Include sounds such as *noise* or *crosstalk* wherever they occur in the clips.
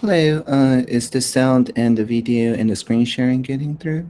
Hello, uh, is the sound and the video and the screen sharing getting through?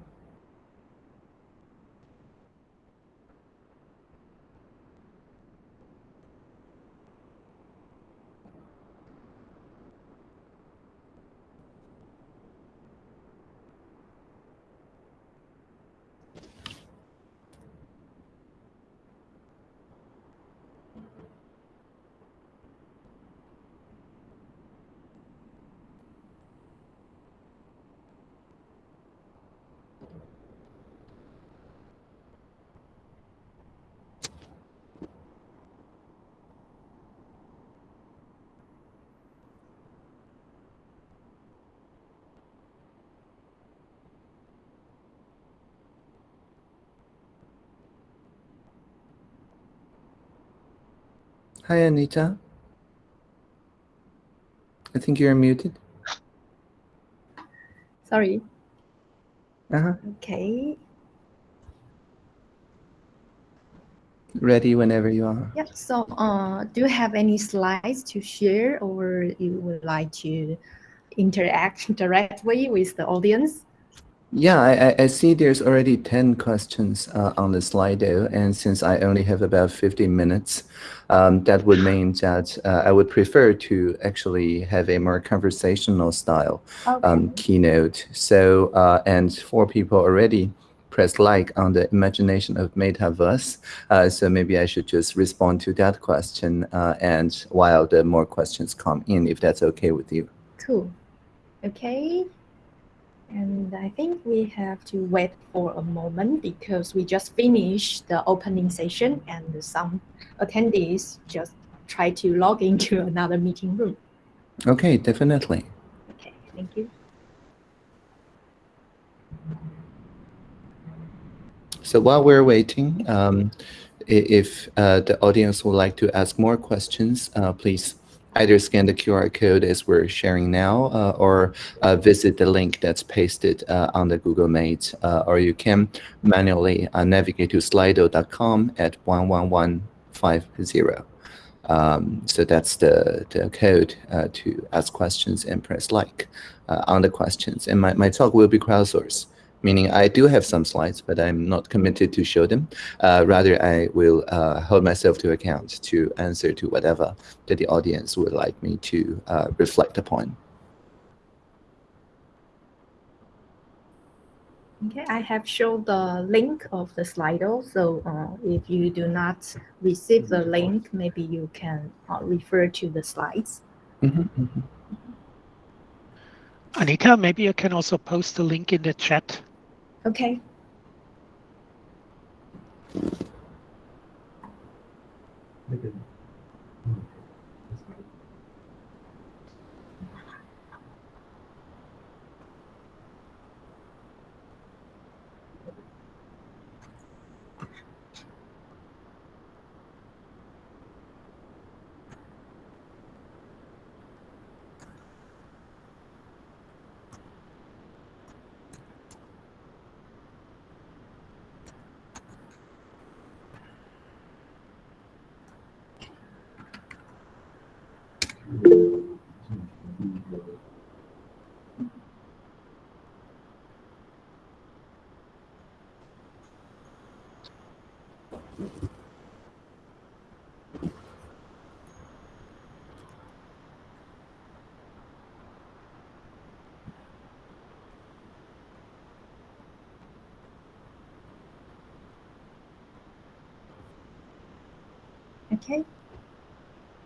Hi, Anita. I think you're muted. Sorry. Uh-huh. Okay. Ready whenever you are. Yeah. So, uh, do you have any slides to share, or you would like to interact *laughs* directly with the audience? Yeah, I, I see there's already 10 questions uh, on the Slido, and since I only have about 15 minutes, um, that would mean that uh, I would prefer to actually have a more conversational style Okay. um, keynote. So, uh, and four people already pressed like on the imagination of metaverse. Uh, so maybe I should just respond to that question uh, and while the more questions come in, if that's okay with you. Cool. Okay. And I think we have to wait for a moment because we just finished the opening session and some attendees just try to log into *laughs* another meeting room. Okay, definitely. Okay, thank you. So while we're waiting, um, if uh, the audience would like to ask more questions, uh, please either scan the QR code as we're sharing now uh, or uh, visit the link that's pasted uh, on the Google Meet, uh, or you can manually uh, navigate to slido.com at 11150. Um, so that's the, the code uh, to ask questions and press like on the questions. And my, my talk will be crowdsourced meaning I do have some slides, but I'm not committed to show them. Uh, rather, I will uh, hold myself to account to answer to whatever that the audience would like me to uh, reflect upon. Okay, I have shown the link of the Slido. So uh, if you do not receive the link, maybe you can uh, refer to the slides. Mhm, mhm. Anita, maybe you can also post the link in the chat. Okay.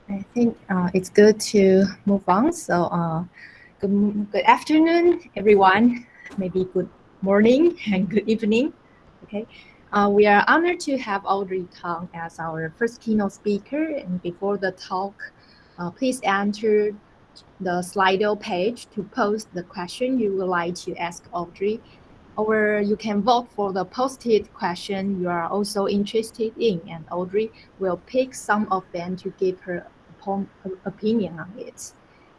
I think uh, it's good to move on. So uh, good, good afternoon, everyone. Maybe good morning and good evening. Okay. Uh, we are honored to have Audrey Tang as our first keynote speaker. And before the talk, uh, please enter the Slido page to post the question you would like to ask Audrey. Or you can vote for the posted question you are also interested in, and Audrey will pick some of them to give her opinion on it.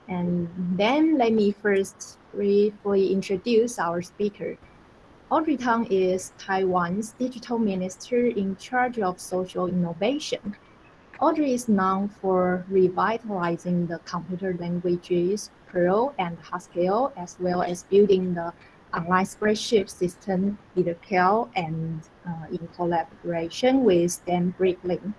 And then let me first briefly introduce our speaker. Audrey Tang is Taiwan's digital minister in charge of social innovation. Audrey is known for revitalizing the computer languages Perl and Haskell, as well as building the online spreadsheet system Cal and uh, in collaboration with Dan Bricklin.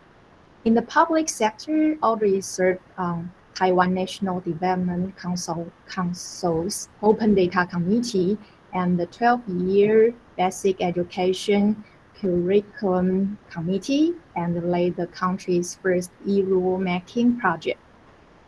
In the public sector, Audrey served on Taiwan National Development Council, Council's Open Data Committee and the 12-year Basic Education Curriculum Committee and led the country's first e-rulemaking project.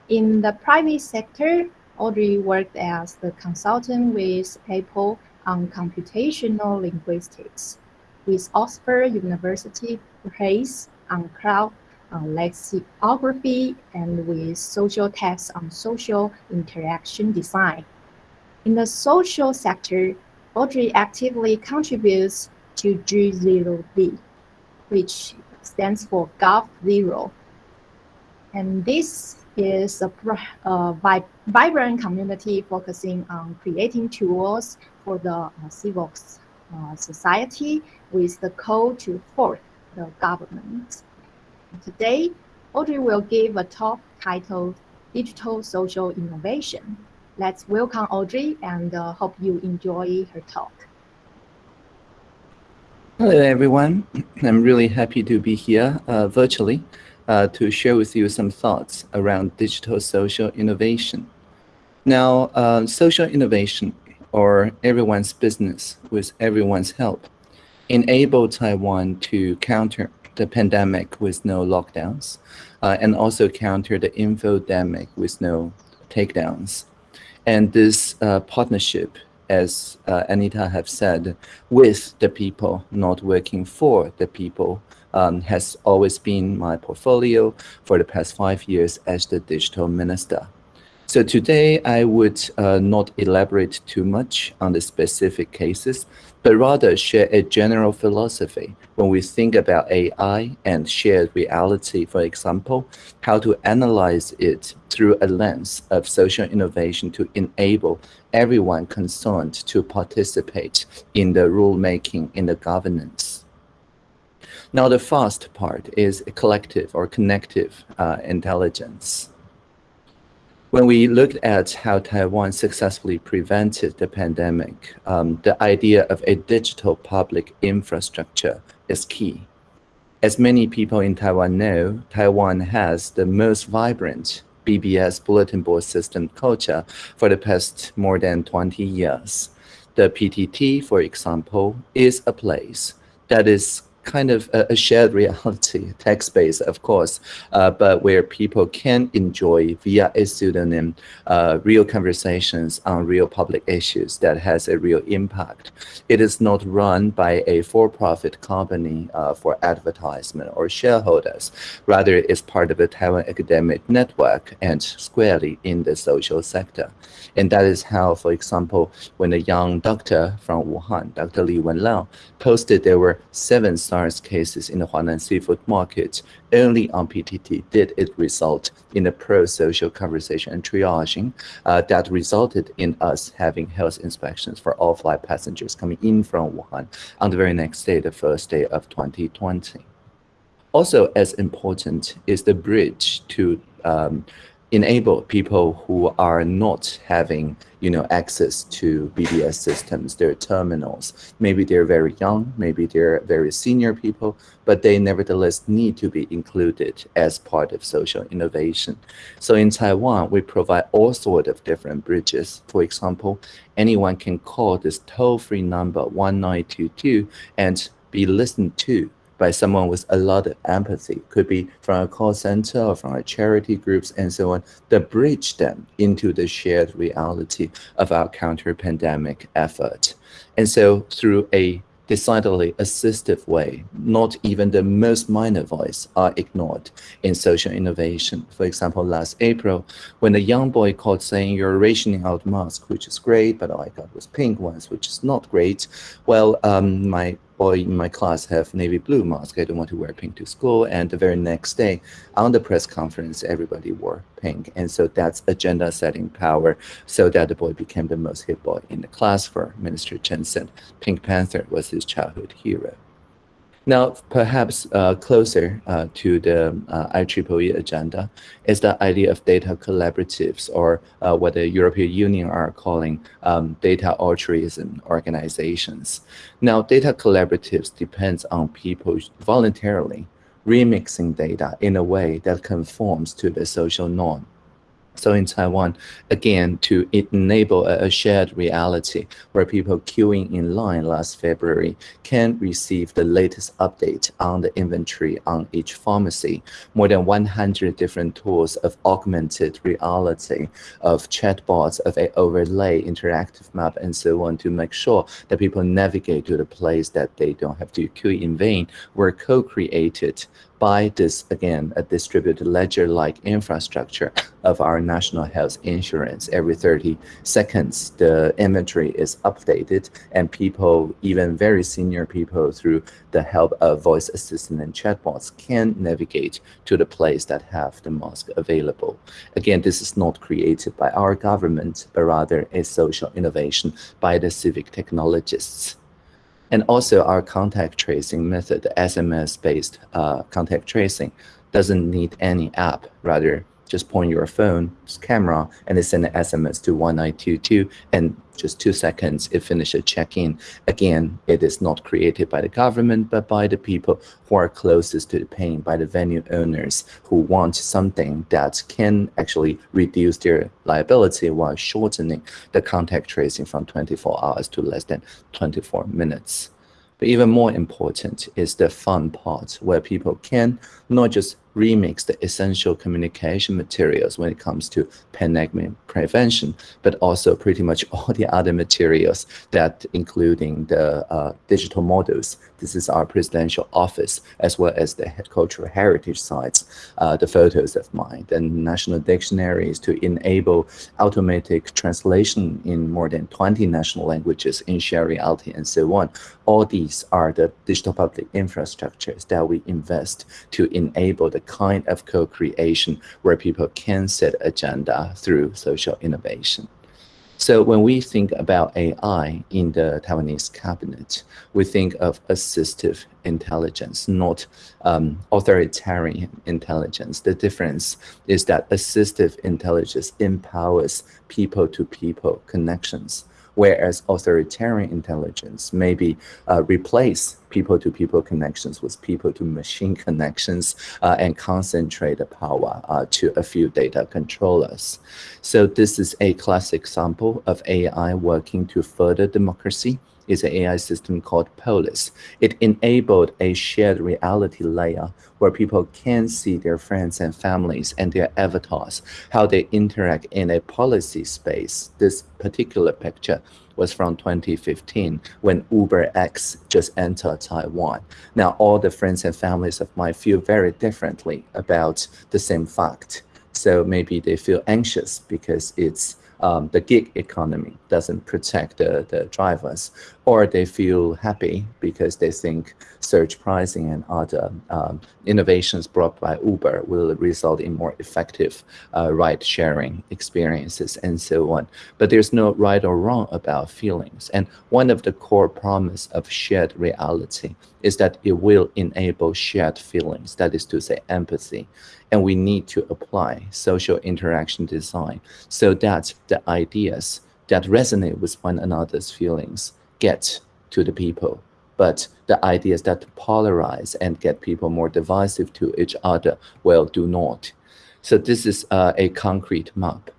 In the private sector, Audrey worked as the consultant with Apple on computational linguistics, with Oxford University Press on cloud on lexicography and with Socialtext on social interaction design. In the social sector, Audrey actively contributes to G0V, which stands for Gov Zero. And this is a, a vibrant community focusing on creating tools for the uh, civil uh, society with the call to fork the government. Today, Audrey will give a talk titled Digital Social Innovation. Let's welcome Audrey and uh, hope you enjoy her talk. Hello, everyone. *clears throat* I'm really happy to be here uh, virtually uh, to share with you some thoughts around digital social innovation. Now, uh, social innovation or everyone's business with everyone's help enabled Taiwan to counter the pandemic with no lockdowns uh, and also counter the infodemic with no takedowns. And this uh, partnership, as uh, Anita have said, with the people, not working for the people, um, has always been my portfolio for the past five years as the digital minister. So today I would uh, not elaborate too much on the specific cases, but rather share a general philosophy when we think about AI and shared reality, for example, how to analyze it through a lens of social innovation to enable everyone concerned to participate in the rulemaking, in the governance. Now, the first part is collective or connective uh, intelligence. When we looked at how Taiwan successfully prevented the pandemic, um, the idea of a digital public infrastructure is key. As many people in Taiwan know, Taiwan has the most vibrant BBS bulletin board system culture for the past more than 20 years. The PTT, for example, is a place that is kind of a, a shared reality, *laughs* text-based, of course, uh, but where people can enjoy via a pseudonym uh, real conversations on real public issues that has a real impact. It is not run by a for-profit company uh, for advertisement or shareholders. Rather, it's part of the Taiwan academic network and squarely in the social sector. And that is how, for example, when a young doctor from Wuhan, Dr. Li Wenliang, posted there were seven SARS cases in the Huanan seafood market, only on PTT did it result in a pro-social conversation and triaging uh, that resulted in us having health inspections for all flight passengers coming in from Wuhan on the very next day, the first day of 2020. Also as important is the bridge to um, enable people who are not having you know access to BBS systems, their terminals. Maybe they're very young, maybe they're very senior people, but they nevertheless need to be included as part of social innovation. So in Taiwan, we provide all sorts of different bridges. For example, anyone can call this toll-free number 1922 and be listened to by someone with a lot of empathy, could be from a call center or from a charity groups and so on, that bridge them into the shared reality of our counter-pandemic effort. And so through a decidedly assistive way, not even the most minor voice are ignored in social innovation. For example, last April, when a young boy called saying you're rationing out masks, which is great, but all I got was pink ones, which is not great. Well, um, my boy in my class have navy blue mask. I don't want to wear pink to school. And the very next day on the press conference, everybody wore pink. And so that's agenda setting power so that the boy became the most hit boy in the class for Minister Chen said Pink Panther was his childhood hero. Now, perhaps uh, closer uh, to the uh, IEEE agenda is the idea of data collaboratives, or uh, what the European Union are calling um, data altruism organizations. Now, data collaboratives depends on people voluntarily remixing data in a way that conforms to the social norm. So in Taiwan, again, to enable a, shared reality where people queuing in line last February can receive the latest update on the inventory on each pharmacy, more than 100 different tools of augmented reality, of chatbots, of a overlay interactive map, and so on to make sure that people navigate to the place that they don't have to queue in vain were co-created by this, again, a distributed ledger-like infrastructure of our national health insurance. Every 30 seconds, the inventory is updated and people, even very senior people through the help of voice assistant and chatbots can navigate to the place that have the mask available. Again, this is not created by our government, but rather a social innovation by the civic technologists. And also our contact tracing method, SMS-based uh, contact tracing, doesn't need any app, rather just point your phone camera and they send an SMS to 1922 and just two seconds it finishes check-in. Again, it is not created by the government, but by the people who are closest to the pain, by the venue owners who want something that can actually reduce their liability while shortening the contact tracing from 24 hours to less than 24 minutes. But even more important is the fun part where people can not just remix the essential communication materials when it comes to pandemic prevention, but also pretty much *laughs* all the other materials that including the uh, digital models. This is our presidential office, as well as the cultural heritage sites, uh, the photos of mine, and national dictionaries to enable automatic translation in more than 20 national languages in shared reality and so on. All these are the digital public infrastructures that we invest to enable the kind of co-creation where people can set agenda through social innovation. So when we think about AI in the Taiwanese cabinet, we think of assistive intelligence, not um, authoritarian intelligence. The difference is that assistive intelligence empowers people-to-people -people connections whereas authoritarian intelligence maybe uh, replace people-to-people -people connections with people-to-machine connections uh, and concentrate the power uh, to a few data controllers. So this is a classic example of AI working to further democracy is an AI system called Polis. It enabled a shared reality layer where people can see their friends and families and their avatars, how they interact in a policy space. This particular picture was from 2015 when UberX just entered Taiwan. Now, all the friends and families of mine feel very differently about the same fact. So maybe they feel anxious because it's um, the gig economy doesn't protect the, the drivers, or they feel happy because they think surge pricing and other um, innovations brought by Uber will result in more effective uh, ride-sharing experiences and so on. But there's no right or wrong about feelings. And one of the core promise of shared reality is that it will enable shared feelings, that is to say empathy. And we need to apply social interaction design so that the ideas that resonate with one another's feelings get to the people. But the ideas that polarize and get people more divisive to each other, well, do not. So this is uh, a concrete map.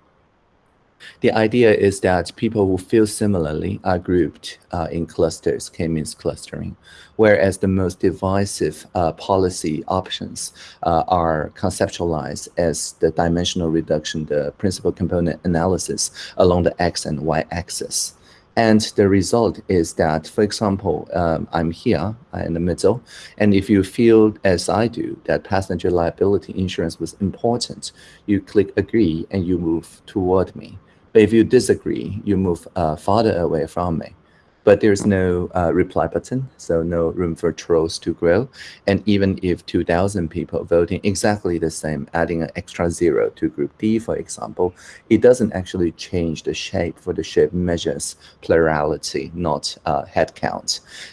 The idea is that people who feel similarly are grouped uh, in clusters, K-means clustering, whereas the most divisive uh, policy options uh, are conceptualized as the dimensional reduction, the principal component analysis along the X and Y axis. And the result is that, for example, um, I'm here uh, in the middle, and if you feel, as I do, that passenger liability insurance was important, you click agree and you move toward me. But if you disagree, you move uh, farther away from me. But there's no uh, reply button, so no room for trolls to grow. And even if 2,000 people voting exactly the same, adding an extra zero to group D, for example, it doesn't actually change the shape for the shape measures plurality, not uh, head.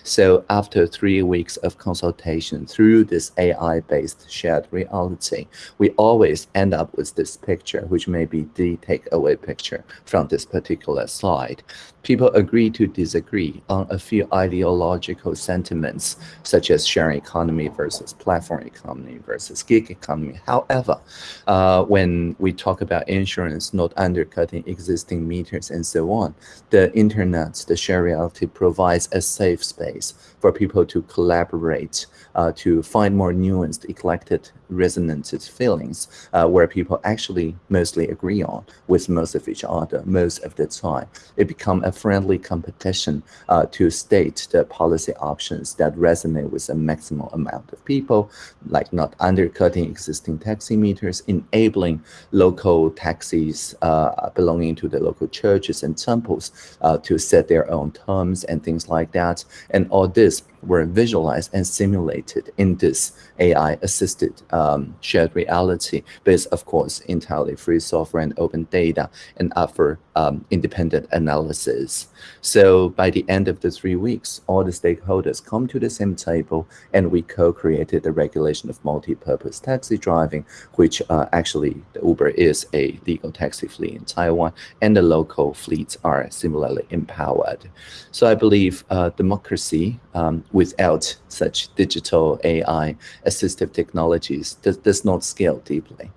So after three weeks of consultation through this AI-based shared reality, we always end up with this picture, which may be the takeaway picture from this particular slide. People agree to disagree on a few ideological sentiments, such as sharing economy versus platform economy versus gig economy. However, uh, when we talk about insurance not undercutting existing meters and so on, the internet, the shared reality provides a safe space for people to collaborate, uh, to find more nuanced, eclectic, resonant feelings, uh, where people actually mostly agree on with most of each other most of the time. It becomes a friendly competition uh, to state the policy options that resonate with a maximum amount of people, like not undercutting existing taxi meters, enabling local taxis uh, belonging to the local churches and temples uh, to set their own terms and things like that. And all this is were visualized and simulated in this AI-assisted um, shared reality based, of course, entirely free software and open data and offer um, independent analysis. So by the end of the three weeks, all the stakeholders come to the same table and we co-created the regulation of multi-purpose taxi driving, which uh, actually the Uber is a legal taxi fleet in Taiwan and the local fleets are similarly empowered. So I believe uh, democracy um, without such digital AI assistive technologies does, does not scale deeply.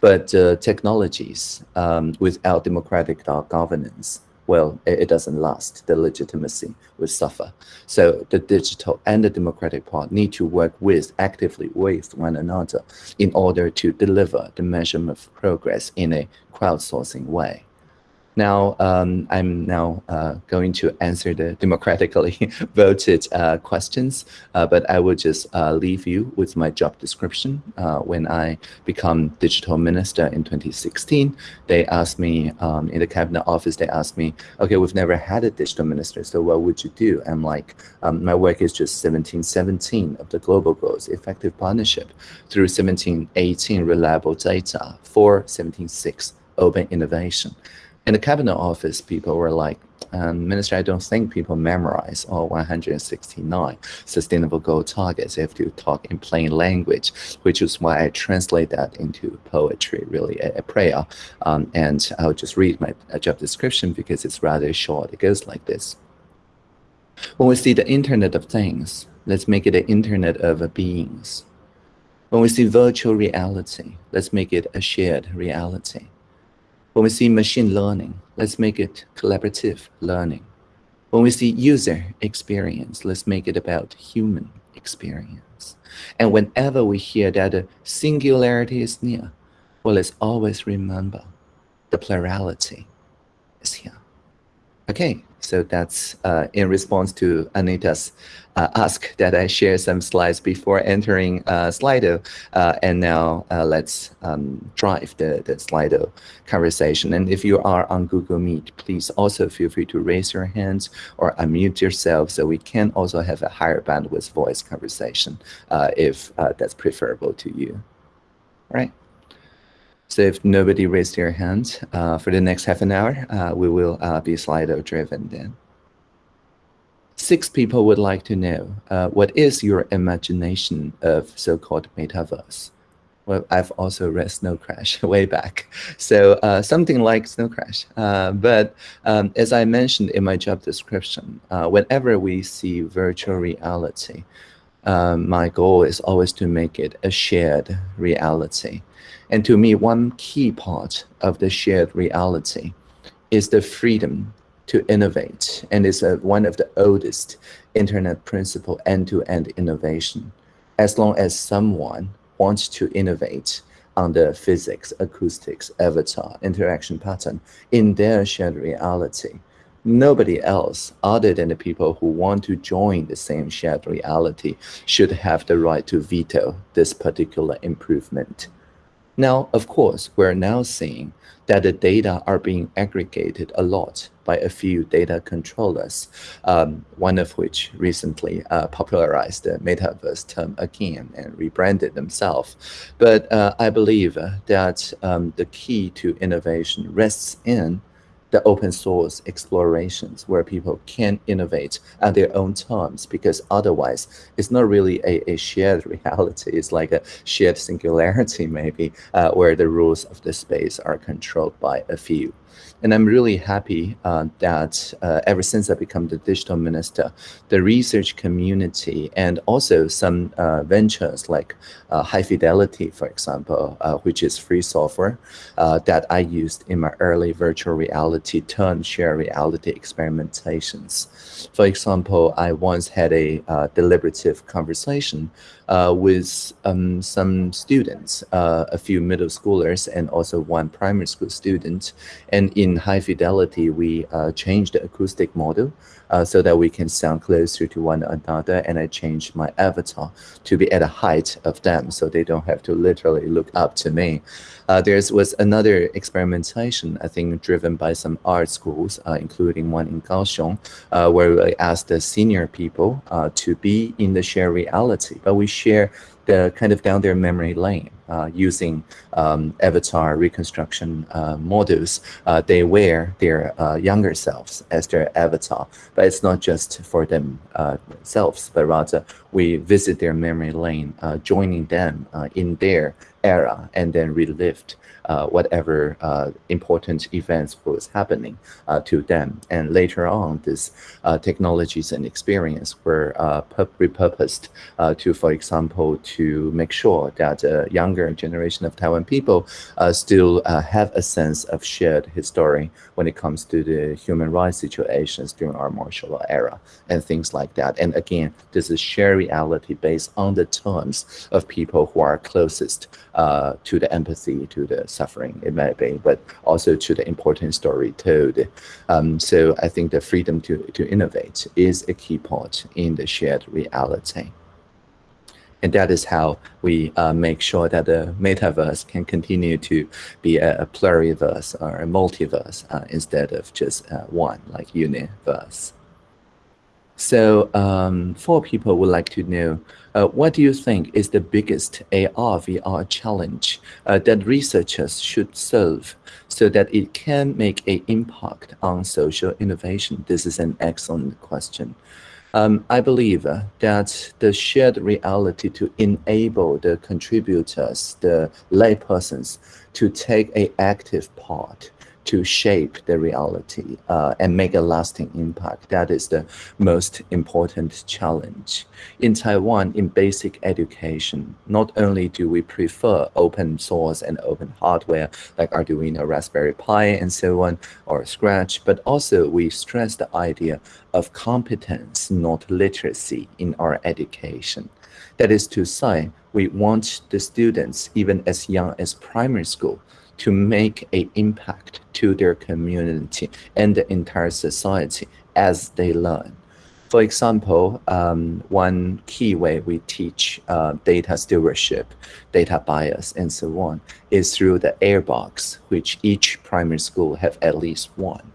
But uh, technologies um, without democratic governance, well, it, it, doesn't last. The legitimacy will suffer. So the digital and the democratic part need to work with, actively with one another in order to deliver the measurement of progress in a crowdsourcing way. Now, um, I'm now uh, going to answer the democratically *laughs* voted uh, questions, uh, but I will just uh, leave you with my job description. Uh, when I become digital minister in 2016, they asked me um, in the cabinet office, they asked me, okay, we've never had a digital minister, so what would you do? I'm like, um, my work is just 1717 of the global goals, effective partnership through 1718 reliable data for 176 open innovation in the cabinet office, people were like, um, Minister, I don't think people memorize all 169 sustainable goal targets. They have to talk in plain language, which is why I translate that into poetry, really a, a prayer. Um, and I'll just read my job description because it's rather short. It goes like this. When we see the Internet of Things, let's make it the Internet of beings. When we see virtual reality, let's make it a shared reality. When we see machine learning, let's make it collaborative learning. When we see user experience, let's make it about human experience. And whenever we hear that a singularity is near, well, let's always remember the plurality is here. Okay, so that's uh, in response to Anita's uh, ask that I share some slides before entering uh, Slido. Uh, and now uh, let's um, drive the, the Slido conversation. And if you are on Google Meet, please also feel free to raise your hands or unmute yourself so we can also have a higher bandwidth voice conversation uh, if that's preferable to you. All right. So if nobody raised their hand uh, for the next half an hour, uh, we will uh, be Slido driven then. Six people would like to know, uh, what is your imagination of so-called metaverse? Well, I've also read Snow Crash *laughs* way back. So uh, something like Snow Crash. Uh, but um, as I mentioned in my job description, whenever we see virtual reality, um, my goal is always to make it a shared reality. And to me, one key part of the shared reality is the freedom to innovate. And it's a, one of the oldest internet principle end-to-end -end innovation. As long as someone wants to innovate on the physics, acoustics, avatar, interaction pattern in their shared reality, nobody else other than the people who want to join the same shared reality should have the right to veto this particular improvement. Now, of course, we're now seeing that the data are being aggregated a lot by a few data controllers, um, one of which recently uh, popularized the metaverse term again and rebranded themselves. But uh, I believe that um, the key to innovation rests in the open source explorations where people can innovate at their own terms because otherwise it's not really a, a shared *laughs* reality. It's like a shared singularity maybe uh, where the rules of the space are controlled by a few. And I'm really happy uh, that uh, ever since I become the digital minister, the research community and also some uh, ventures like uh, High Fidelity, for example, uh, which is free software uh, that I used in my early virtual reality turn share reality experimentations. For example, I once had a deliberative conversation with um, some students, a few middle schoolers and also one primary school student. And in high fidelity, we uh, changed the acoustic model uh, so that we can sound closer to one another. And I changed my avatar to be at a height of them so they don't have to literally look up to me. Uh, there was another experimentation, I think, driven by some art schools, uh, including one in Kaohsiung, uh, where I asked the senior people uh, to be in the shared reality, but we share the kind of down their memory lane uh, using um, avatar reconstruction uh, models. Uh, they wear their uh, younger selves as their avatar, but it's not just for themselves, but rather we visit their memory lane, joining them in their era and then relived uh, whatever uh, important events was happening uh, to them. And later on, these uh, technologies and experience were uh, repurposed uh, to, for example, to make sure that the younger generation of Taiwan people still have a sense of shared history when it comes to the human rights situations during our martial law era and things like that. And again, this is shared reality based on the terms of people who are closest uh, to the empathy, to the suffering, it may be, but also to the important story told. Um, so I think the freedom to, to innovate is a key part in the shared reality. And that is how we uh, make sure that the metaverse can continue to be a, a pluriverse or a multiverse uh, instead of just uh, one, like universe. So um, four people would like to know, uh, what do you think is the biggest AR, VR challenge uh, that researchers should solve so that it can make an impact on social innovation? This is an excellent question. Um, I believe uh, that the shared reality to enable the contributors, the laypersons, to take an active part to shape the reality uh, and make a lasting impact. That is the most important challenge. In Taiwan, in basic education, not only do we prefer open source and open hardware like Arduino, Raspberry Pi, and so on, or Scratch, but also we stress the idea of competence, not literacy, in our education. That is to say, we want the students, even as young as primary school, to make an impact to their community and the entire society as they learn. For example, um, one key way we teach uh, data stewardship, data bias, and so on is through the airbox, which each primary school have at least one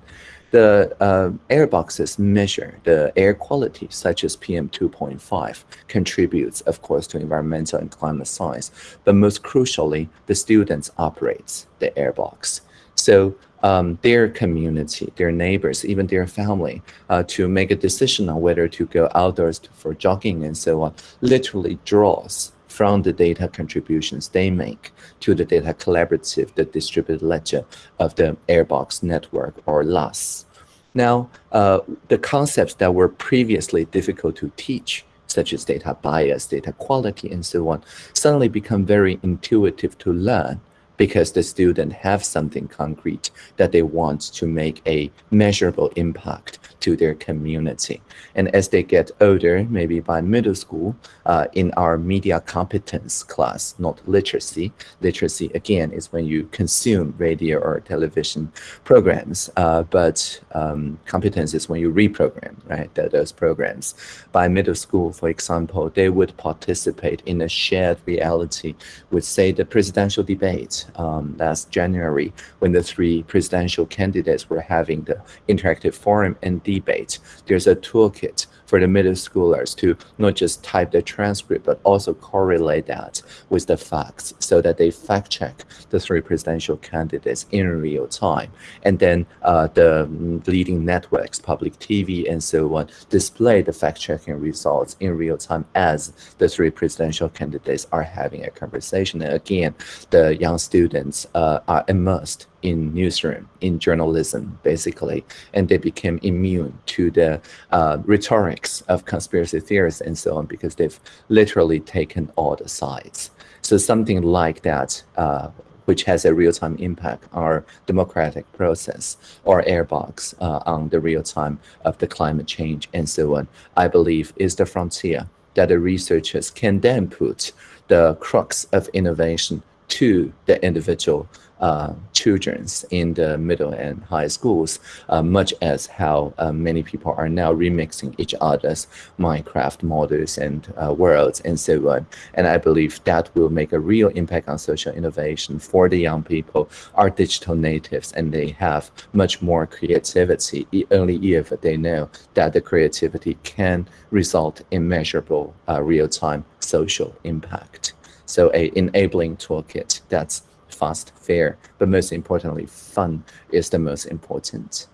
the uh, air boxes measure the air quality, such as PM 2.5, contributes, of course, to environmental and climate science. But most crucially, the students operates the air box. So um, their community, their neighbors, even their family, uh, to make a decision on whether to go outdoors for jogging and so on, literally draws from the data contributions they make to the data collaborative, the distributed ledger of the Airbox network or LASS. Now, uh, the concepts that were previously difficult to teach, such as data bias, data quality, and so on, suddenly become very intuitive to learn because the student have something concrete that they want to make a measurable impact to their community. And as they get older, maybe by middle school, uh, in our media competence class, not literacy. Literacy, again, is when you consume radio or television programs, uh, but um, competence is when you reprogram, right, those programs. By middle school, for example, they would participate in a shared reality with, say, the presidential debate um, last January, when the three presidential candidates were having the interactive forum and debate. There's a toolkit for the middle schoolers to not just type the transcript, but also correlate that with the facts so that they fact check the three presidential candidates in real time. And then uh, the leading networks, public TV and so on, display the fact checking results in real time as the three presidential candidates are having a conversation. And again, the young students uh, are immersed in newsroom, in journalism, basically, and they became immune to the uh, rhetorics of conspiracy theorists and so on because they've literally taken all the sides. So something like that, uh, which has a real-time impact on our democratic process or airbox uh, on the real time of the climate change and so on, I believe is the frontier that the researchers can then put the crux of innovation to the individual uh, children's in the middle and high schools, uh, much as how uh, many people are now remixing each other's Minecraft models and uh, worlds and so on. And I believe that will make a real impact on social innovation for the young people, are digital natives, and they have much more creativity, only if they know that the creativity can result in measurable uh, real-time social impact. So a enabling toolkit that's fast, fair, but most importantly, fun is the most important.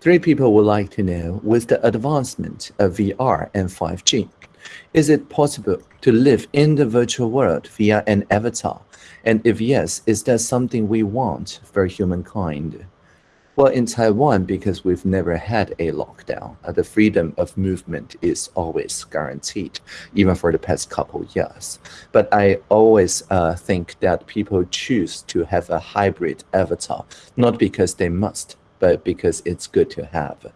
Three people would like to know, with the advancement of VR and 5G, is it possible to live in the virtual world via an avatar? And if yes, is that something we want for humankind? Well, in Taiwan, because we've never had a lockdown, uh, the freedom of movement is always guaranteed, even for the past couple years. But I always uh, think that people choose to have a hybrid avatar, not because they must, but because it's good to have.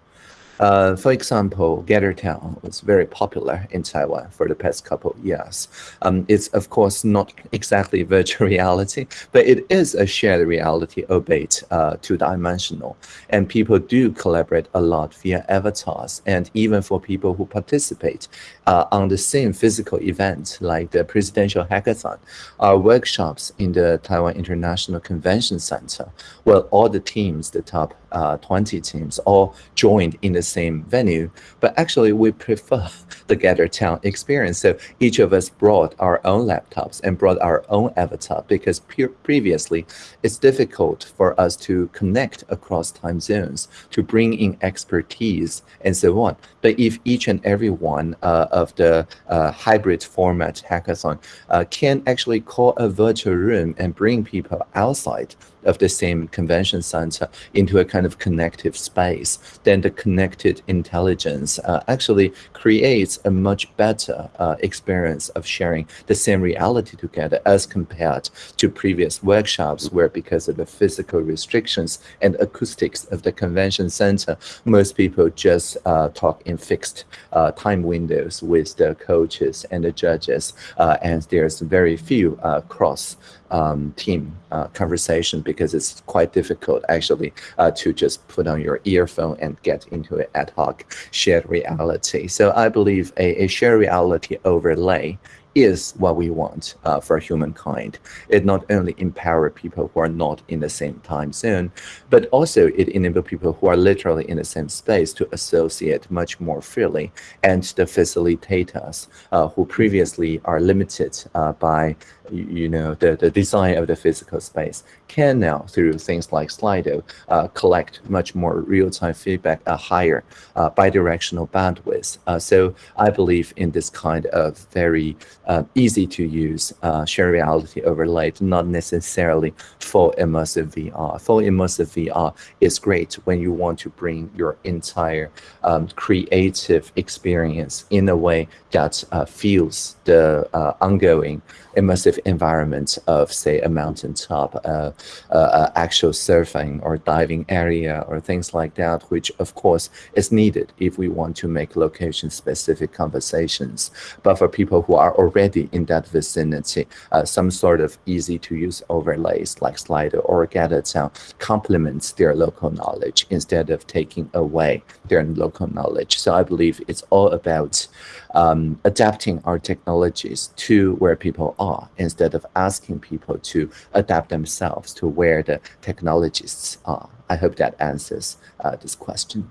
Uh, for example, Gather Town was very popular in Taiwan for the past couple of years. Um, it's of course not exactly *laughs* virtual reality, but it is a shared reality, albeit uh, two-dimensional. And people do collaborate a lot via avatars. And even for people who participate uh, on the same physical event, like the Presidential Hackathon, our workshops in the Taiwan International Convention Center, well, all the teams, the top uh, 20 teams, all joined in the same venue, but actually we prefer *laughs* the Gather Town experience. So each of us brought our own laptops and brought our own avatar because previously it's difficult for us to connect across time zones, to bring in expertise and so on. But if each and every one uh, of the uh, hybrid format hackathon uh, can actually call a virtual room and bring people outside of the same convention center into a kind of connective space, then the connected intelligence uh, actually creates a much better uh, experience of sharing the same reality together as compared to previous workshops where because of the physical restrictions and acoustics of the convention center, most people just uh, talk in fixed uh, time windows with the coaches and the judges, uh, and there's very few uh, cross um, team uh, conversation because it's quite difficult actually uh, to just put on your earphone and get into an ad hoc shared reality. So I believe a, a shared reality overlay is what we want uh, for humankind. It not only empower people who are not in the same time zone, but also it enable people who are literally in the same space to associate much more freely and the facilitators uh, who previously are limited uh, by you know, the, the design of the physical space can now, through things like Slido, uh, collect much more real-time feedback at higher uh, bidirectional bandwidth. Uh, so I believe in this kind of very uh, easy to use uh, shared reality overlay, not necessarily full immersive VR. Full immersive VR is great when you want to bring your entire um, creative experience in a way that uh, feels the ongoing immersive environment of, say, a mountaintop, uh, uh, uh, actual surfing or diving area or things like that, which of course is needed if we want to make location-specific conversations. But for people who are already in that vicinity, uh, some sort of easy-to-use overlays like Slido or GatherTown complements their local knowledge instead of taking away their local knowledge. So I believe it's all about um, adapting our technologies to where people are instead of asking people to adapt themselves to where the technologists are. I hope that answers uh, this question.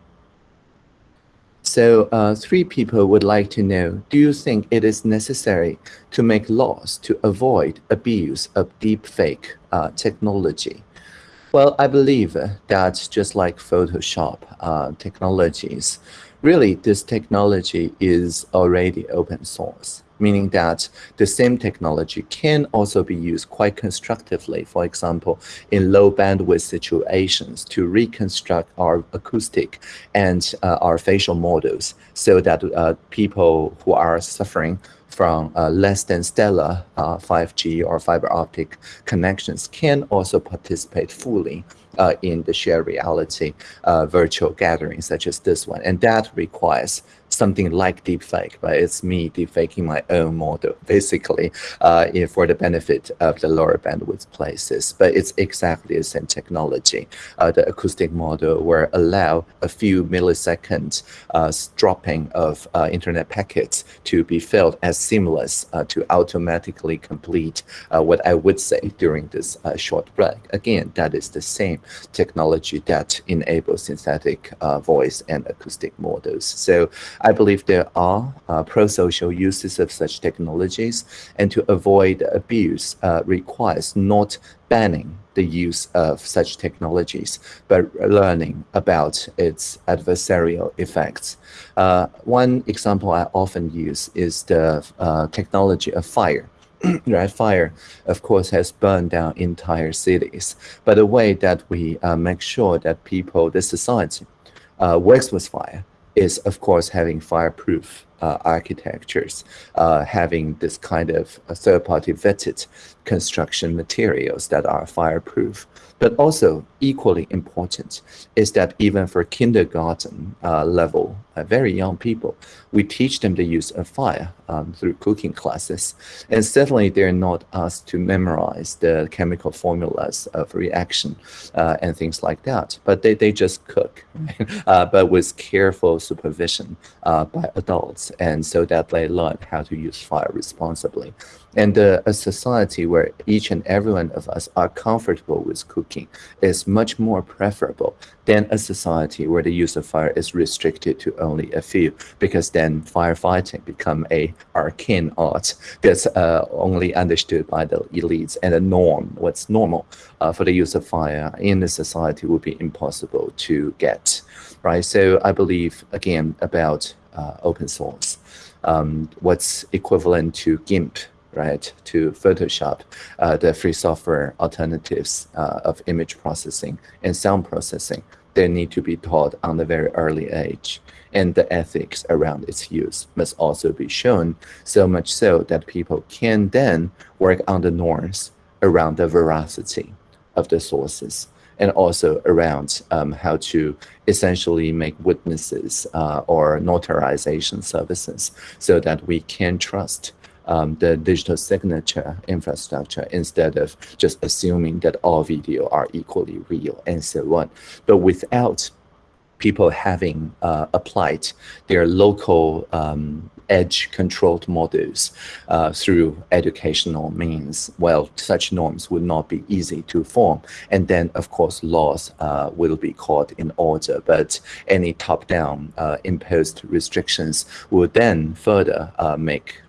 So uh, three people would like to know, do you think it is necessary to make laws to avoid abuse of deepfake uh, technology? Well, I believe that just like Photoshop uh, technologies, really this technology is already open source meaning that the same technology can also be used quite constructively, for example, in low bandwidth situations to reconstruct our acoustic and uh, our facial models so that uh, people who are suffering from uh, less than stellar 5G uh, or fiber optic connections can also participate fully uh, in the shared reality uh, virtual gatherings such as this one. And that requires something like deepfake, but it's me deepfaking my own model, *laughs* basically, uh, for the benefit of the lower bandwidth places. But it's exactly the same technology. Uh, the acoustic model will allow a few milliseconds uh, dropping of uh, internet packets to be felt as seamless uh, to automatically complete uh, what I would say during this short break. Again, that is the same technology that enables synthetic voice and acoustic models. So I believe there are uh, pro-social uses of such technologies, and to avoid abuse uh, requires not banning the use of such technologies, but learning about its adversarial effects. Uh, one example I often use is the uh, technology of fire. *clears throat* right, fire, of course, has burned down entire cities. But the way that we uh, make sure that people, the society, uh, works with fire is, of course, having fireproof uh, architectures, uh, having this kind of uh, third-party vetted construction materials that are fireproof. But also equally important is that even for kindergarten uh, level, uh, very young people, we teach them the use of fire um, through cooking classes. And certainly they're not asked to memorize the chemical formulas of reaction uh, and things like that, but they, they just cook, *laughs* uh, but with careful supervision by adults. And so that they learn how to use fire responsibly. And uh, a society where each and every one of us are comfortable with cooking is much more preferable than a society where the use of fire is restricted to only a few, because then firefighting become a arcane art that's uh, only understood by the elites and the norm, what's normal uh, for the use of fire in the society would be impossible to get, right? So I believe, again, about open source. Um, what's equivalent to GIMP right, to Photoshop, uh, the free software alternatives uh, of image processing and sound processing, they need to be taught on a very early age. And the ethics around its use must also be shown, so much so that people can then work on the norms around the veracity of the sources and also around um, how to essentially make witnesses uh, or notarization services so that we can trust um, the digital signature infrastructure instead of just assuming that all video are equally real and so on. But without people having uh, applied their local um, edge controlled models uh, through educational means, well, such norms would not be easy to form. And then, of course, laws uh, will be called in order, but any top-down uh, imposed restrictions would then further uh, make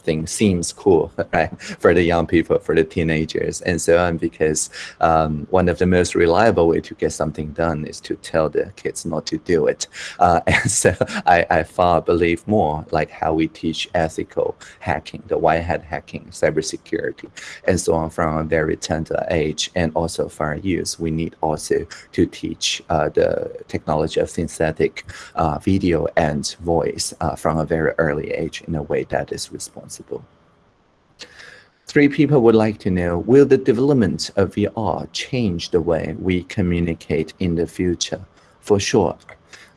something seems cool, *laughs* right, for the young people, for the teenagers, and so on. Because um, one of the most reliable way to get something done is to tell the kids not to do it. Uh, *laughs* and so I, I far believe more like how we teach ethical hacking, the white hat hacking, cybersecurity, and so on from a very tender age, and also for youth, we need also to teach uh, the technology of synthetic uh, video and voice uh, from a very early age in a way that is responsible. Three people would like to know, will the development of VR change the way we communicate in the future? For sure.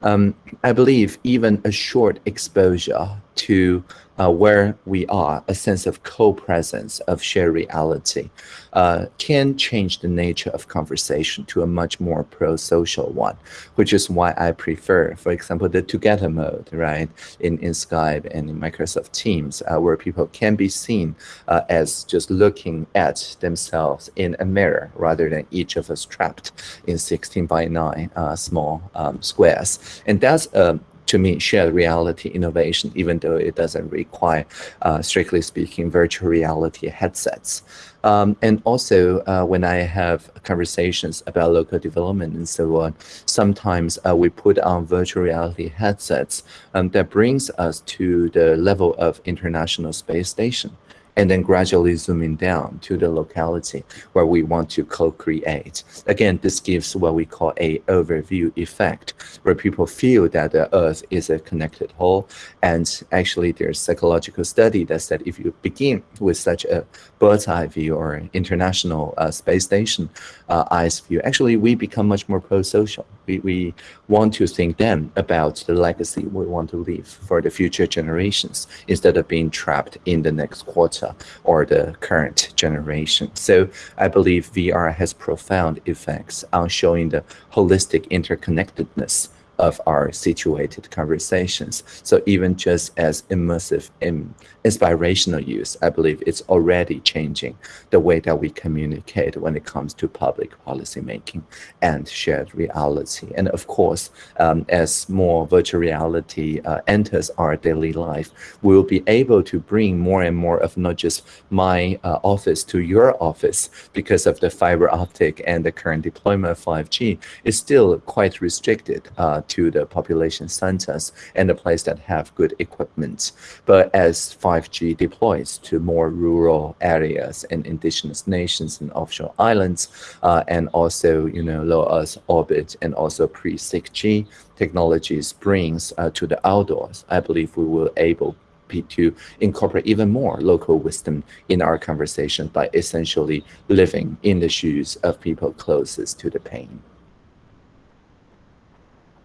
Um, I believe even a short exposure to uh, where we are, a sense of co-presence of shared reality, uh, can change the nature of conversation to a much more pro-social one, which is why I prefer, for example, the together mode, right, in, in Skype and in Microsoft Teams, uh, where people can be seen uh, as just looking at themselves in a mirror rather than each of us trapped in 16 by 9 uh, small um, squares. And that's a to me, shared reality innovation, even though it doesn't require, uh, strictly speaking, virtual reality headsets. Um, and also, uh, when I have conversations about local development and so on, sometimes uh, we put on virtual reality headsets um, that brings us to the level of International Space Station and then gradually zooming down to the locality where we want to co-create. Again, this gives what we call a overview effect, where people feel that the Earth is a connected whole. And actually, there's psychological study that said if you begin with such a bird's eye view or international uh, space station uh, eyes view, actually we become much more pro-social. We, we want to think then about the legacy we want to leave for the future generations instead of being trapped in the next quarter or the current generation. So I believe VR has profound effects on showing the holistic interconnectedness of our situated conversations. So even just as immersive and inspirational use, I believe it's already changing the way that we communicate when it comes to public policy making and shared reality. And of course, um, as more virtual reality uh, enters our daily life, we will be able to bring more and more of not just my uh, office to your office because of the fiber optic and the current deployment of 5G is still quite restricted uh, to the population centers and the place that have good equipment. But as 5G deploys to more rural areas and indigenous nations and offshore islands, uh, and also, you know, low Earth orbit and also pre-6G technologies brings uh, to the outdoors, I believe we will able to incorporate even more local wisdom in our conversation by essentially living in the shoes of people closest to the pain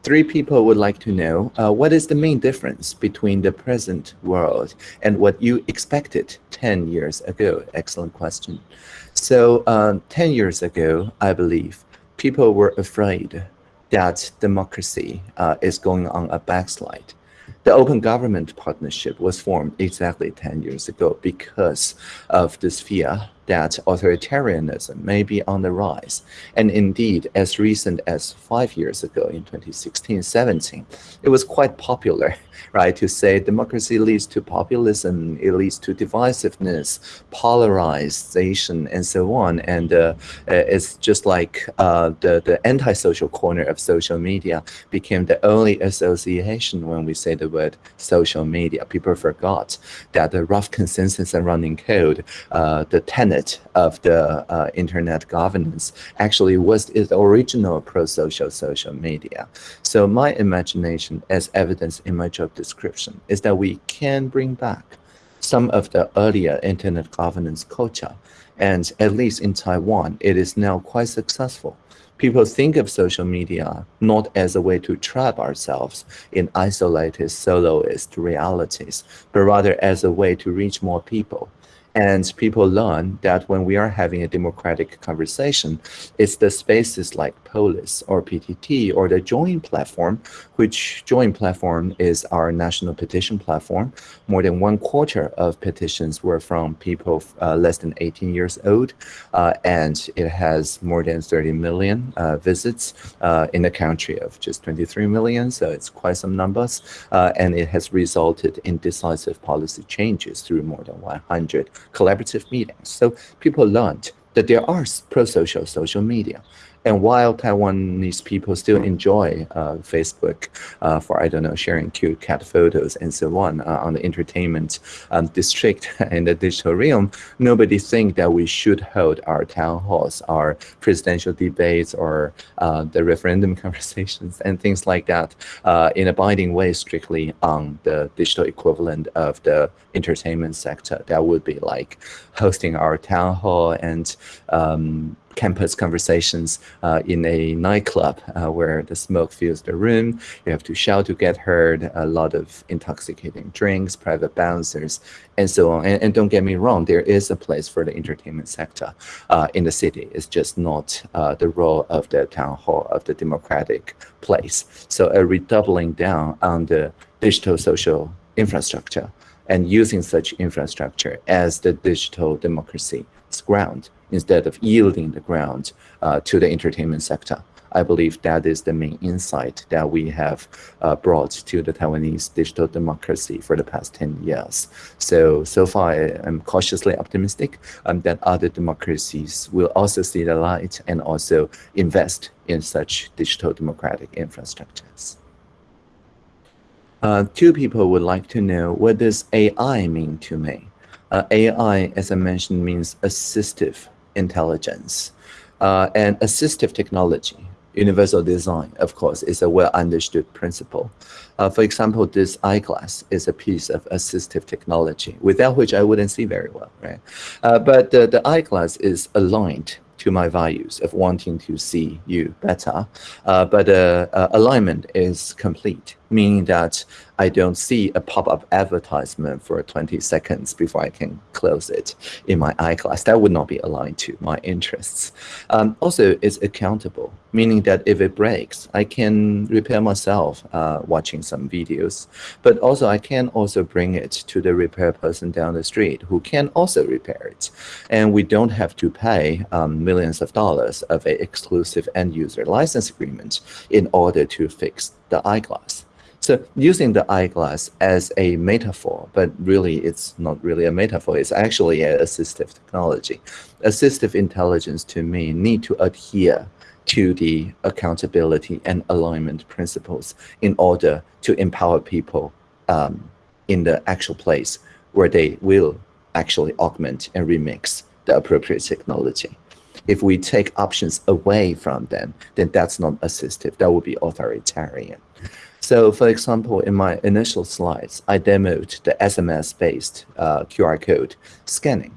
three people would like to know uh, what is the main difference between the present world and what you expected 10 years ago? Excellent question. So um, 10 years ago, I believe, people were afraid that democracy uh, is going on a backslide. The Open Government Partnership was formed exactly 10 years ago because of this fear that authoritarianism may be on the rise. And indeed, as recent as five years ago in 2016-17, it was quite popular, *laughs* right, to say democracy leads to populism, it leads to divisiveness, polarization, and so on. And uh, it's just like uh, the, the anti-social corner of social media became the only association when we say the word social media. People forgot that the rough consensus and running code, uh, the tenet of the uh, internet governance actually was its original pro-social social media. So my imagination, as evidence in my job description, is that we can bring back some of the earlier internet governance culture. And at least in Taiwan, it is now quite successful. People think of social media not as a way to trap ourselves in isolated soloist realities, but rather as a way to reach more people and people learn that when we are having a democratic conversation, it's the spaces like Polis or PTT or the Join platform, which Join platform is our national petition platform. More than one quarter of petitions were from people uh, less than 18 years old, uh, and it has more than 30 million uh, visits uh, in a country of just 23 million, so it's quite some numbers, uh, and it has resulted in decisive policy changes through more than 100 collaborative meetings. So people learned that there are pro-social social media. And while Taiwanese people still enjoy uh, Facebook uh, for, I don't know, sharing cute cat photos and so on uh, on the entertainment um, district *laughs* in the digital realm, nobody think that we should hold our town halls, our presidential debates, or uh, the referendum *laughs* conversations and things like that uh, in a binding way strictly on the digital equivalent of the entertainment sector. That would be like hosting our town hall and um, campus conversations uh, in a nightclub uh, where the smoke fills the room. You have to shout to get heard, a lot of intoxicating drinks, private bouncers, and so on. And, and don't get me wrong, there is a place for the entertainment sector uh, in the city. It's just not uh, the role of the town hall of the democratic place. So a redoubling down on the digital social infrastructure and using such infrastructure as the digital democracy's ground instead of yielding the ground uh, to the entertainment sector. I believe that is the main insight that we have uh, brought to the Taiwanese digital democracy for the past 10 years. So, so far I'm cautiously optimistic um, that other democracies will also see the light and also invest in such digital democratic infrastructures. Uh, two people would like to know what does AI mean to me? Uh, AI, as I mentioned, means assistive intelligence. Uh, and assistive technology, universal design, of course, is a well understood principle. Uh, for example, this eyeglass is a piece of assistive technology, without which I wouldn't see very well, right? Uh, but the eyeglass is aligned to my values of wanting to see you better. Uh, but uh, alignment is complete, meaning that I don't see a pop-up advertisement for 20 seconds before I can close it in my eyeglass. That would not be aligned to my interests. Um, also, it's accountable, meaning that if it breaks, I can repair myself uh, watching some videos. But also, I can also bring it to the repair person down the street who can also repair it. And we don't have to pay um, millions of dollars of an exclusive end-user license agreement in order to fix the eyeglass. So using the eyeglass as a metaphor, but really it's not really a metaphor, it's actually an assistive technology. Assistive intelligence to me need to adhere to the accountability and alignment principles in order to empower people um, in the actual place where they will actually augment and remix the appropriate technology. If we take options away from them, then that's not assistive, that would be authoritarian. So for example, in my initial slides, I demoed the SMS-based uh, QR code scanning.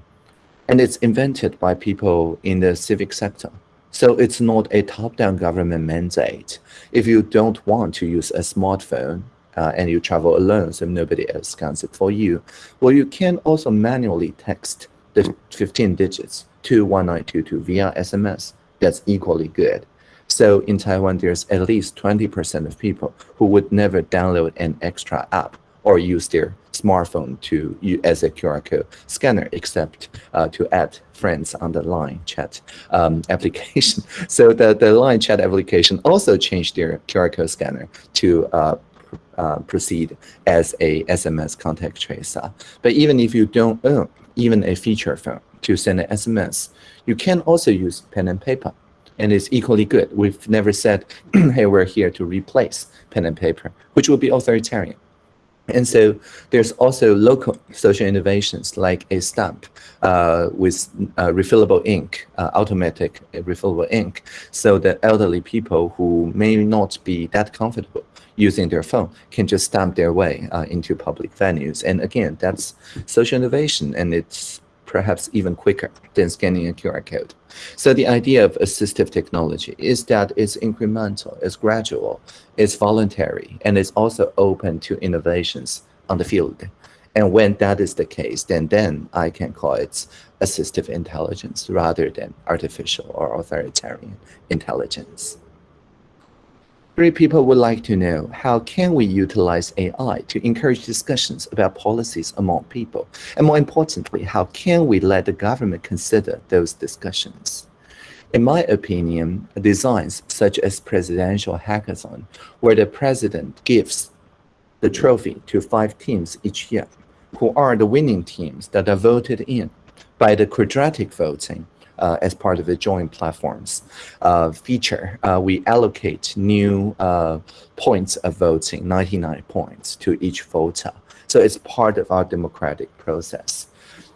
And it's invented by people in the civic sector. So it's not a top-down government mandate. If you don't want to use a smartphone uh, and you travel alone, so nobody else scans it for you, well, you can also manually text the 15 digits to 1922 via SMS. That's equally good. So in Taiwan, there's at least 20% of people who would never download an extra app or use their smartphone to as a QR code scanner, except uh, to add friends on the Line chat um, *laughs* application. So the, the Line chat application also changed their QR code scanner to uh, uh, proceed as a SMS contact tracer. But even if you don't own even a feature phone to send an SMS, you can also use pen and paper and it's equally good. We've never said, *clears throat* hey, we're here to replace pen and paper, which would be authoritarian. And so there's also local social innovations like a stamp uh, with uh, refillable ink, uh, automatic refillable ink, so that elderly people who may not be that comfortable using their phone can just stamp their way uh, into public venues. And again, that's social innovation, and it's perhaps even quicker than scanning a QR code. So the idea of assistive technology is that it's incremental, it's gradual, it's voluntary, and it's also open to innovations on the field. And when that is the case, then, then I can call it assistive intelligence rather than artificial or authoritarian intelligence. Three people would like to know how can we utilize AI to encourage discussions about policies among people? And more importantly, how can we let the government consider those discussions? In my opinion, designs such as presidential hackathon, where the president gives the trophy to five teams each year, who are the winning teams that are voted in by the quadratic voting, uh, as part of the Join platform's uh, feature, uh, we allocate new uh, points of voting, 99 points to each voter. So it's part of our democratic process.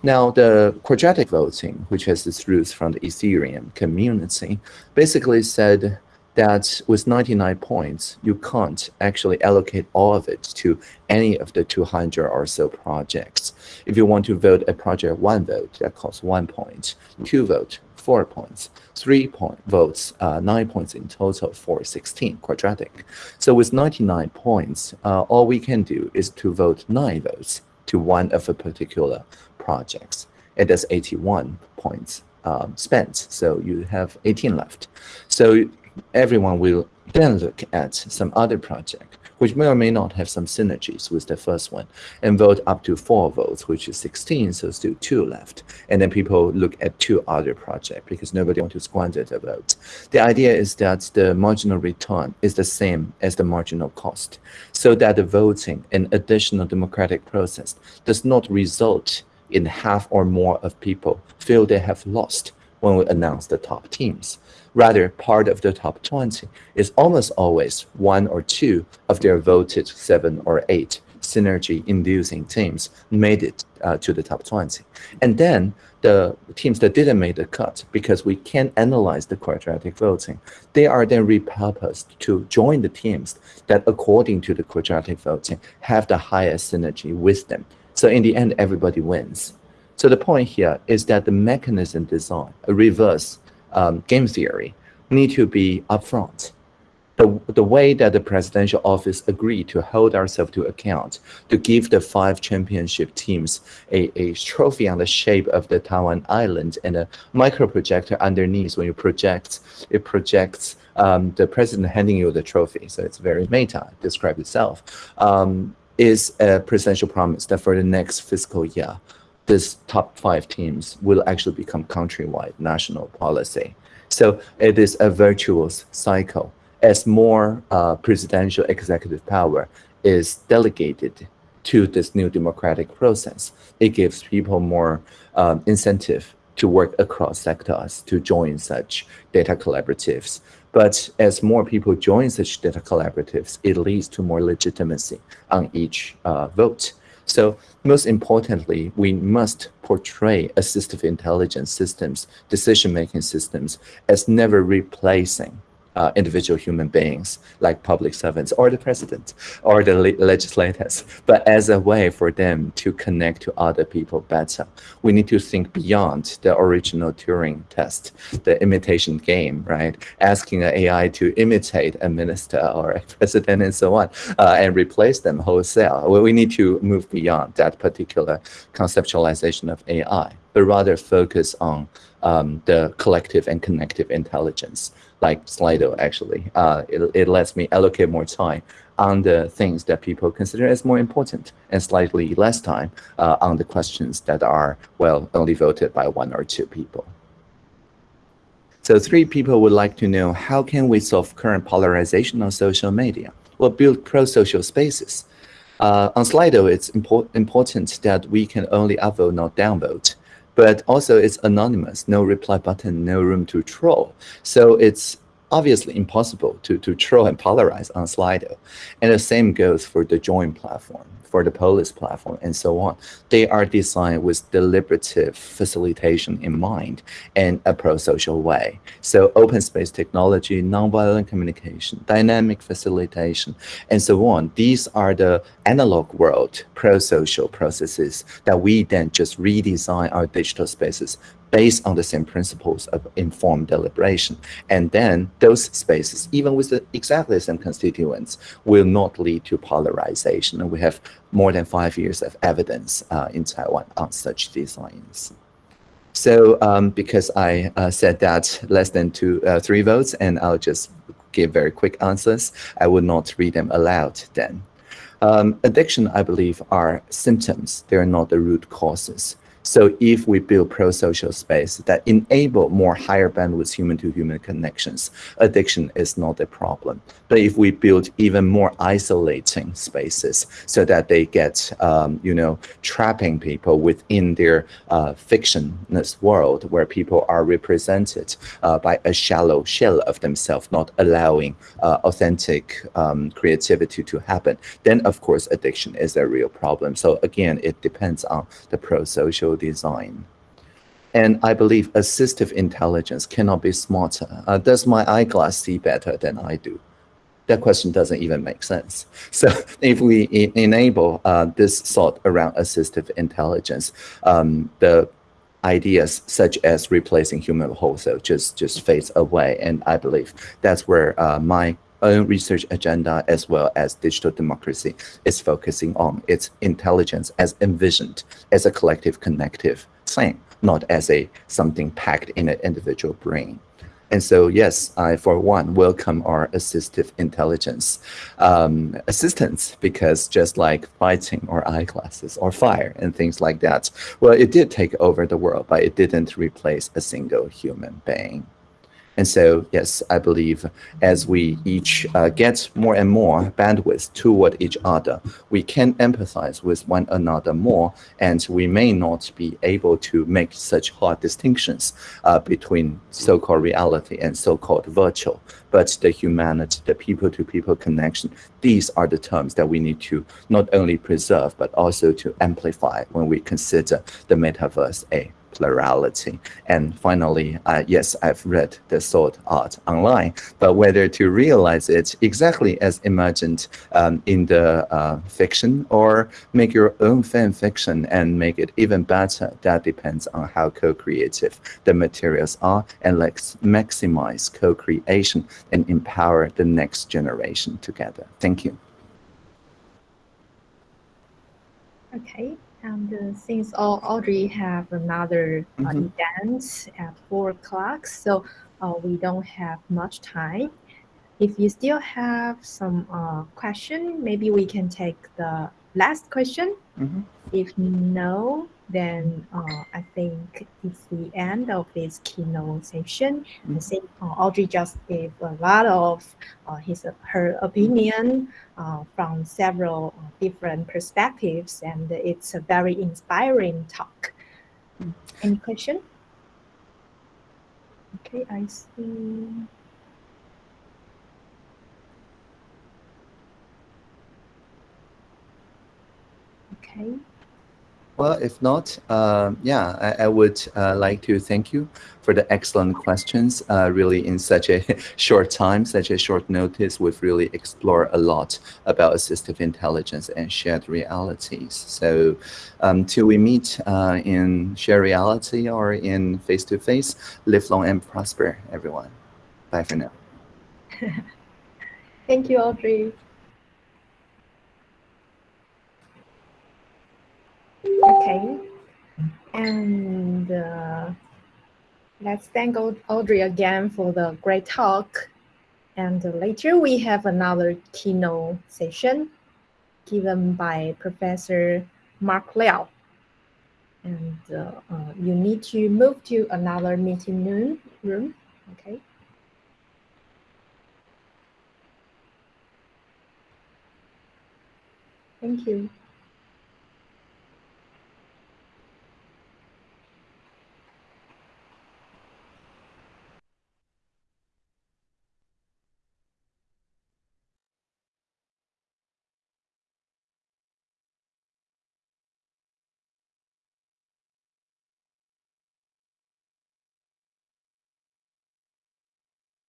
Now, the quadratic voting, which has its roots from the Ethereum community, basically said that with 99 points, you can't actually allocate all of it to any of the 200 or so projects. If you want to vote a project one vote, that costs one point, two vote, four points, three point votes, uh, nine points in total for 16 quadratic. So with 99 points, uh, all we can do is to vote nine votes to one of a particular projects. It is 81 points um, spent, so you have 18 left. So everyone will then look at some other project, which may or may not have some synergies with the first one, and vote up to four votes, which is 16, so still two left. And then people look at two other projects because nobody wants to squander the vote. The idea is that the marginal return is the same as the marginal cost, so that the voting and additional democratic process does not result in half or more of people feel they have lost when we announce the top teams. Rather, part of the top 20 is almost always one or two of their voted seven or eight synergy-inducing teams made it uh, to the top 20. And then the teams that didn't make the cut, because we can't analyze the quadratic voting, they are then repurposed to join the teams that, according to the quadratic voting, have the highest synergy with them. So in the end, everybody wins. So the point here is that the mechanism design, a reverse um, game theory need to be upfront. The, the way that the presidential office agreed to hold ourselves to account, to give the five championship teams a, a trophy on the shape of the Taiwan island and a micro projector underneath. When you project, it projects um, the president handing you the trophy. So it's very meta, describe itself, um, is a presidential promise that for the next fiscal year, this top five teams will actually become countrywide national policy. So it is a virtuous cycle. As more uh, presidential executive power is delegated to this new democratic process, it gives people more um, incentive to work across sectors to join such data collaboratives. But as more people join such data collaboratives, it leads to more legitimacy on each uh, vote. So most importantly, we must portray assistive intelligence systems, decision-making systems as never replacing uh, individual human beings like public servants or the president or the le legislators, but as a way for them to connect to other people better. We need to think beyond the original Turing test, the imitation game, right? Asking an AI to imitate a minister or a *laughs* president and so on, uh, and replace them wholesale. Well, we need to move beyond that particular conceptualization of AI, but rather focus on um, the collective and connective intelligence like Slido actually. Uh, it, it lets me allocate more time on the things that people consider as more important and slightly less time uh, on the questions that are, well, only voted by one or two people. So three people would like to know, how can we solve current polarization on social media? Well, build pro-social spaces. Uh, on Slido, it's import important that we can only upvote, not downvote but also it's anonymous, no reply button, no room to troll. So it's obviously impossible to, to troll and polarize on Slido. And the same goes for the join platform for the Polis platform and so on. They are designed with deliberative facilitation in mind and a pro-social way. So open space technology, nonviolent communication, dynamic facilitation, and so on. These are the analog world pro-social processes that we then just redesign our digital spaces based on the same principles of informed deliberation. And then those spaces, even with the exactly the same constituents, will not lead to polarization. And we have more than five years of evidence uh, in Taiwan on such designs. So um, because I uh, said that less than two, uh, three votes, and I'll just give very quick answers, I will not read them aloud then. Um, addiction, I believe, are symptoms. They are not the root causes. So if we build pro-social space that enable more higher bandwidth human-to-human connections, addiction is not a problem. But if we build even more isolating spaces so that they get, um, you know, trapping people within their uh, fictionless world where people are represented uh, by a shallow shell of themselves, not allowing uh, authentic um, creativity to happen, then of course addiction is a real problem. So again, it depends on the pro-social design. And I believe assistive intelligence cannot be smarter. Uh, does my eyeglass see better than I do? That question doesn't even make sense. *laughs* So if we e enable uh, this thought around assistive intelligence, um, the ideas such as replacing human wholesale just, just fades away. And I believe that's where uh, my own research agenda as well as digital democracy is focusing on its intelligence as envisioned as a collective connective thing, not as a something packed in an individual brain. And so, yes, I, for one, welcome our assistive intelligence um, assistance because just like fighting or eyeglasses or fire and things like that, well, it did take over the world, but it didn't replace a single human being. And so, yes, I believe as we each uh, get more and more bandwidth toward each other, we can empathize with one another more, and we may not be able to make such hard distinctions uh, between so-called reality and so-called virtual. But the humanity, the people-to-people -people connection, these are the terms that we need to not only preserve, but also to amplify when we consider the metaverse a plurality. And finally, uh, yes, I've read the sword art online, but whether to realize it exactly as imagined um, in the uh, fiction or make your own fan fiction and make it even better, that depends on how co-creative the materials are and let's maximize co-creation and empower the next generation together. Thank you. Okay, and uh, since all Audrey have another uh, mm -hmm. event at four o'clock, so uh, we don't have much time. If you still have some uh, question, maybe we can take the last question. Mm -hmm. If no, then uh, I think it's the end of this keynote session. I think uh, Audrey just gave a lot of uh, his her opinion uh, from several uh, different perspectives, and it's a very inspiring talk. Mm. Any question? Okay, I see. Okay. Well, if not, uh, yeah, I, I would uh, like to thank you for the excellent questions. Uh, really, in such a *laughs* short time, such a short notice, we've really explored a lot about assistive intelligence and shared realities. So um, till we meet uh, in shared reality or in face-to-face, -face, live long and prosper, everyone. Bye for now. *laughs* thank you, Audrey. Okay. And uh, let's thank Audrey again for the great talk. And later we have another keynote session given by Professor Mark Liao. And uh, uh, you need to move to another meeting room, room. okay? Thank you.